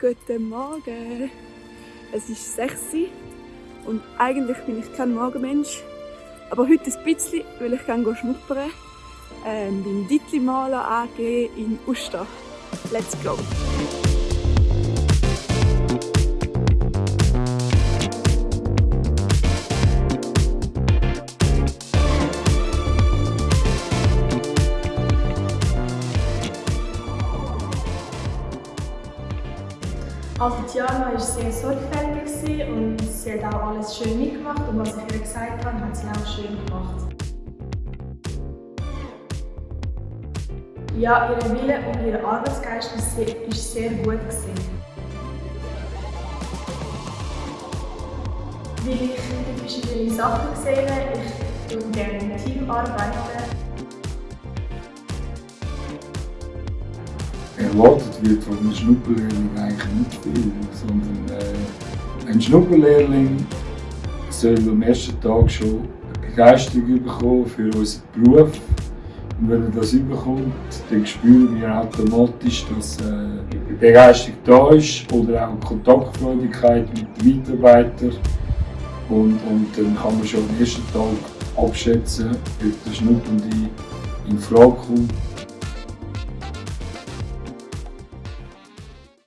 Guten Morgen! Es ist 6 Uhr und eigentlich bin ich kein Morgenmensch. Aber heute ein bisschen, weil ich gerne schnuppern ähm, beim Dittli Maler AG in Uster. Let's go! Also Tiana war sehr sorgfältig und sie hat auch alles schön mitgemacht und was ich ihr gesagt habe, hat sie auch schön gemacht. Ja, ihr Wille und ihr Arbeitsgeist ist sehr, ist sehr gut gewesen. Weil ich verschiedene Sachen gesehen habe, ich würde gerne im Team arbeiten erwartet wird von einem Schnupperlehrling eigentlich nicht viel, sondern äh, ein Schnupperlehrling soll am ersten Tag schon eine Begeisterung bekommen für unseren Beruf. Und wenn er das bekommt, dann spüren wir automatisch, dass äh, Begeisterung da ist oder auch Kontaktfreudigkeit mit den Mitarbeitern. Und, und dann kann man schon am ersten Tag abschätzen, ob der Schnuppernde in Frage kommt